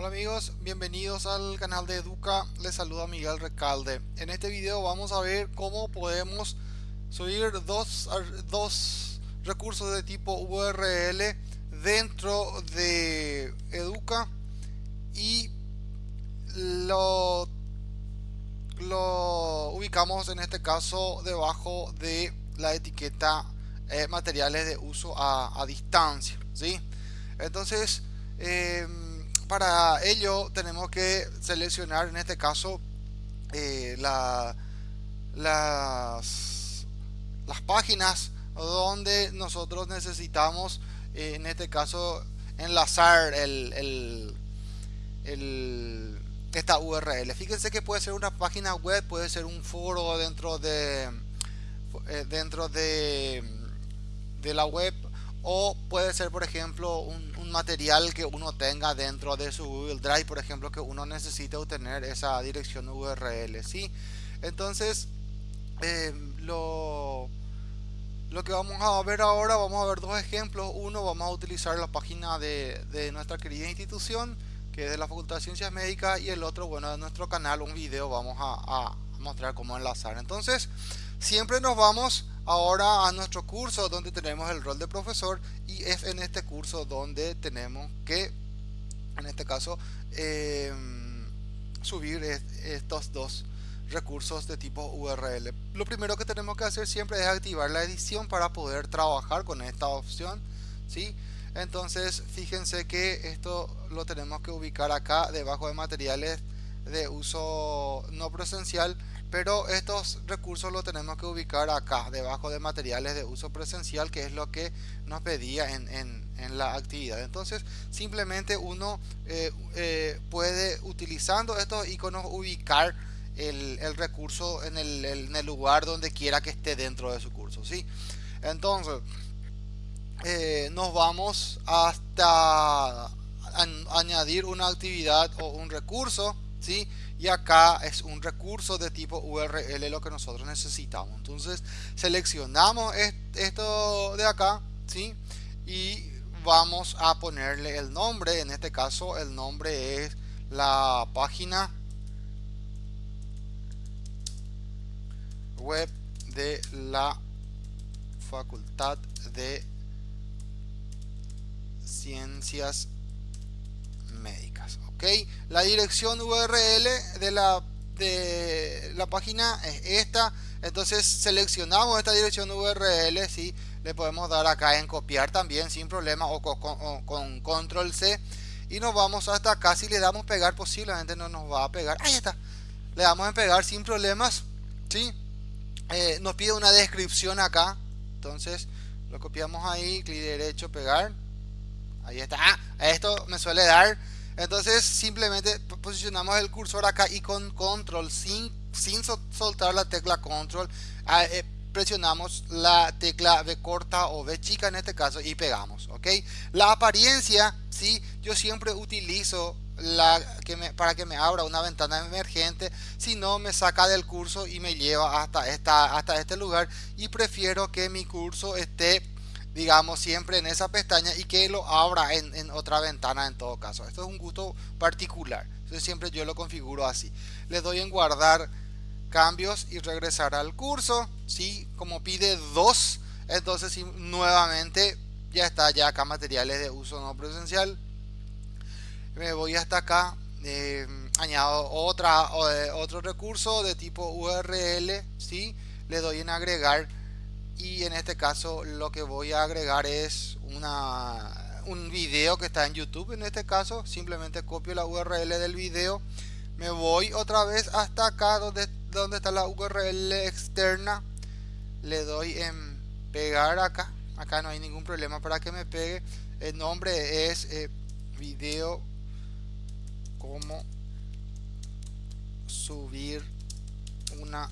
Hola amigos, bienvenidos al canal de Educa, les saluda Miguel Recalde. En este video vamos a ver cómo podemos subir dos, dos recursos de tipo URL dentro de Educa y lo, lo ubicamos en este caso debajo de la etiqueta eh, materiales de uso a, distancia. ¿sí? Entonces, em, para ello tenemos que seleccionar en este caso eh, las, las páginas donde nosotros necesitamos eh, en este caso enlazar el, esta URL fíjense que puede ser una página web puede ser un foro dentro de eh, dentro de, de la web o puede ser por ejemplo un, material que uno tenga dentro de su Google Drive por ejemplo que uno necesite obtener esa dirección URL ¿sí? entonces eh, lo, lo que vamos a ver ahora vamos a ver dos ejemplos uno vamos a utilizar la página de, de nuestra querida institución que es de la Facultad de Ciencias Médicas y el otro bueno de nuestro canal un video vamos a, a mostrar cómo enlazar entonces siempre nos vamos ahora a nuestro curso donde tenemos el rol de profesor y es en este curso donde tenemos que en este caso em, subir estos dos recursos de tipo URL lo primero que tenemos que hacer siempre es activar la edición para poder trabajar con esta opción ¿sí? entonces fíjense que esto lo tenemos que ubicar acá debajo de materiales de uso no presencial pero estos recursos los tenemos que ubicar acá debajo de materiales de uso presencial que es lo que nos pedía en, la actividad entonces simplemente uno eh, eh, puede utilizando estos iconos ubicar el, recurso en el, lugar donde quiera que esté dentro de su curso ¿sí? entonces eh, nos vamos hasta añadir una actividad o un recurso ¿sí? y acá es un recurso de tipo URL lo que nosotros necesitamos entonces seleccionamos esto de acá ¿sí? y vamos a ponerle el nombre en este caso el nombre es la página web de la facultad de ciencias médicas ok la dirección url de la de la página es esta. Entonces seleccionamos esta dirección url si le podemos dar acá en copiar también sin problema o con, control c. Y nos vamos hasta acá. Si le damos pegar posiblemente no nos va a pegar. Ahí está. Le damos en pegar sin problemas ¿sí? Eh, nos pide una descripción acá. Entonces lo copiamos ahí clic derecho pegar ahí está. Ah, esto me suele dar. Entonces simplemente posicionamos el cursor acá y con control sin, sin soltar la tecla control ah, eh, presionamos la tecla B corta o B chica en este caso y pegamos ok la apariencia si yo siempre utilizo la para que me abra una ventana emergente si no me saca del curso y me lleva hasta esta hasta este lugar y prefiero que mi curso esté digamos siempre en esa pestaña y que lo abra en, otra ventana en todo caso. Esto es un gusto particular. Entonces siempre yo lo configuro así. Le doy en guardar cambios y regresar al curso. Si como pide dos entonces nuevamente ya está ya acá materiales de uso no presencial. Me voy hasta acá eh, añado otra eh, otro recurso de tipo url si le doy en agregar y en este caso lo que voy a agregar es una un video que está en youtube. En este caso simplemente copio la url del video me voy otra vez hasta acá donde donde está la url externa le doy en pegar acá acá no hay ningún problema para que me pegue. El nombre es eh, video como subir una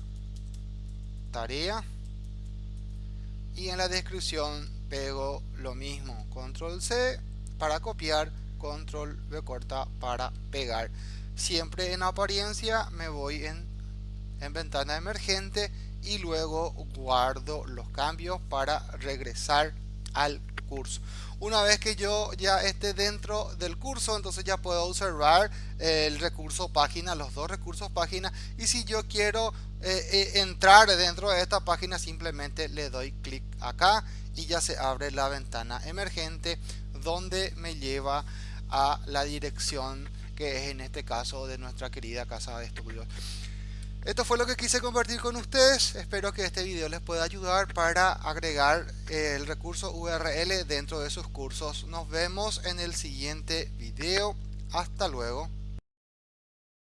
tarea y en la descripción pego lo mismo. Control C para copiar control V corta para pegar. Siempre en apariencia me voy en, en ventana emergente y luego guardo los cambios para regresar al curso. Una vez que yo ya esté dentro del curso, entonces ya puedo observar el recurso página, los dos recursos página. Y si yo quiero eh, eh, entrar dentro de esta página, simplemente le doy clic acá y ya se abre la ventana emergente donde me lleva a la dirección que es en este caso de nuestra querida casa de estudios. Esto fue lo que quise compartir con ustedes. Espero que este video les pueda ayudar para agregar el recurso URL dentro de sus cursos. Nos vemos en el siguiente video. Hasta luego.